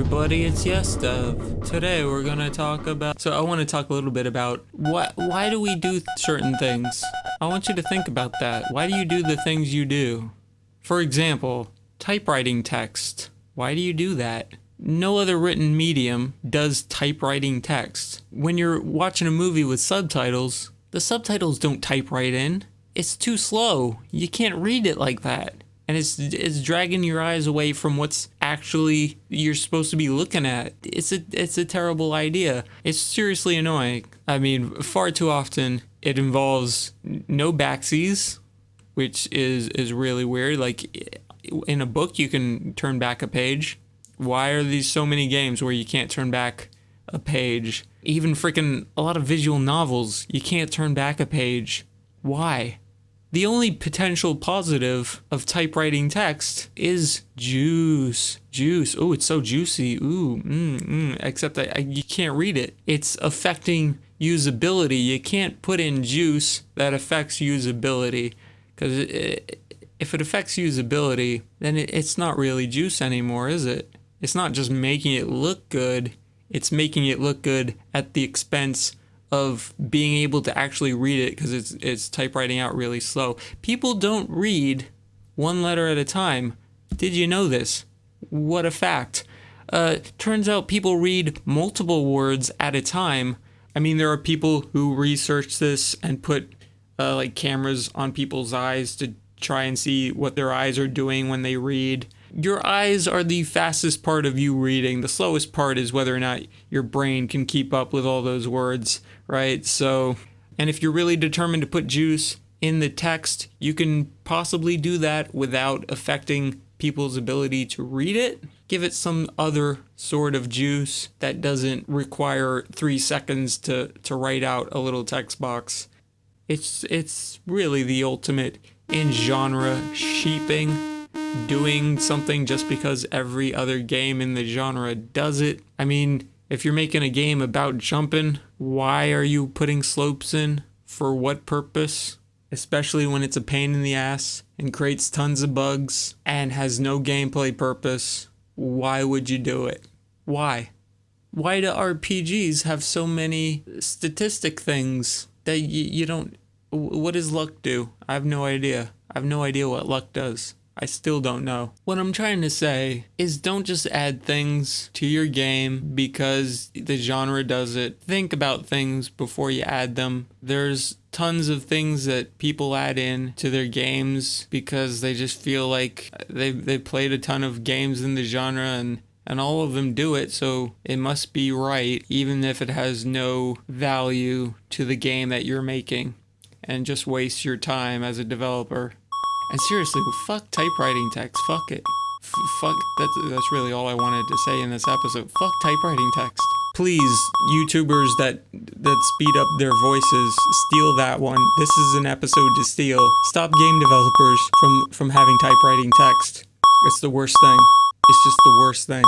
everybody, it's Yestev. Today we're gonna talk about. So I want to talk a little bit about what. Why do we do certain things? I want you to think about that. Why do you do the things you do? For example, typewriting text. Why do you do that? No other written medium does typewriting text. When you're watching a movie with subtitles, the subtitles don't type right in. It's too slow. You can't read it like that and it's it's dragging your eyes away from what's actually you're supposed to be looking at. It's a it's a terrible idea. It's seriously annoying. I mean, far too often it involves no backsies, which is is really weird. Like in a book, you can turn back a page. Why are these so many games where you can't turn back a page? Even freaking a lot of visual novels, you can't turn back a page. Why? The only potential positive of typewriting text is juice. Juice. Oh, it's so juicy. Ooh, mm, mm. except that I, you can't read it. It's affecting usability. You can't put in juice that affects usability because if it affects usability, then it, it's not really juice anymore, is it? It's not just making it look good. It's making it look good at the expense of being able to actually read it because it's it's typewriting out really slow. People don't read one letter at a time. Did you know this? What a fact. Uh, turns out people read multiple words at a time. I mean, there are people who research this and put uh, like cameras on people's eyes to try and see what their eyes are doing when they read. Your eyes are the fastest part of you reading. The slowest part is whether or not your brain can keep up with all those words, right? So, and if you're really determined to put juice in the text, you can possibly do that without affecting people's ability to read it. Give it some other sort of juice that doesn't require three seconds to, to write out a little text box. It's, it's really the ultimate in genre sheeping doing something just because every other game in the genre does it. I mean, if you're making a game about jumping, why are you putting slopes in? For what purpose? Especially when it's a pain in the ass and creates tons of bugs and has no gameplay purpose. Why would you do it? Why? Why do RPGs have so many statistic things that you, you don't. What does luck do? I have no idea. I have no idea what luck does. I still don't know. What I'm trying to say is don't just add things to your game because the genre does it. Think about things before you add them. There's tons of things that people add in to their games because they just feel like they they played a ton of games in the genre and and all of them do it, so it must be right, even if it has no value to the game that you're making, and just wastes your time as a developer. And seriously, fuck typewriting text. Fuck it. F fuck. That's, that's really all I wanted to say in this episode. Fuck typewriting text. Please, YouTubers that that speed up their voices, steal that one. This is an episode to steal. Stop game developers from from having typewriting text. It's the worst thing. It's just the worst thing.